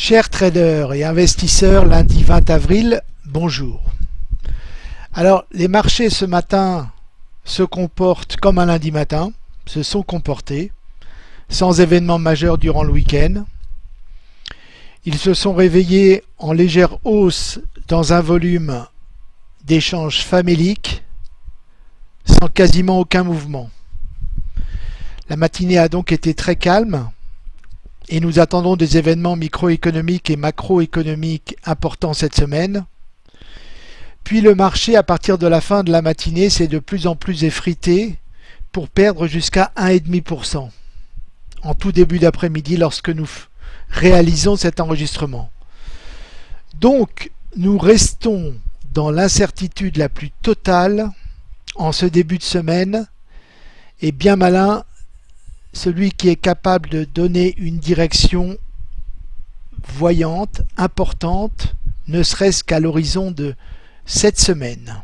Chers traders et investisseurs, lundi 20 avril, bonjour. Alors, les marchés ce matin se comportent comme un lundi matin, se sont comportés, sans événement majeur durant le week-end. Ils se sont réveillés en légère hausse dans un volume d'échanges faméliques, sans quasiment aucun mouvement. La matinée a donc été très calme, et nous attendons des événements microéconomiques et macroéconomiques importants cette semaine. Puis le marché, à partir de la fin de la matinée, s'est de plus en plus effrité pour perdre jusqu'à 1,5% en tout début d'après-midi lorsque nous réalisons cet enregistrement. Donc, nous restons dans l'incertitude la plus totale en ce début de semaine et bien malin celui qui est capable de donner une direction voyante, importante, ne serait-ce qu'à l'horizon de cette semaine.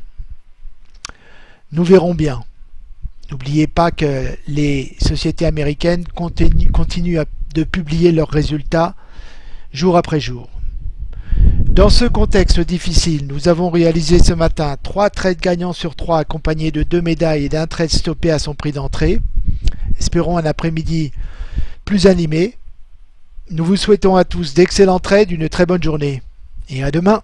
Nous verrons bien. N'oubliez pas que les sociétés américaines continuent de publier leurs résultats jour après jour. Dans ce contexte difficile, nous avons réalisé ce matin trois trades gagnants sur trois accompagnés de deux médailles et d'un trade stoppé à son prix d'entrée. Espérons un après-midi plus animé. Nous vous souhaitons à tous d'excellents trades, une très bonne journée et à demain.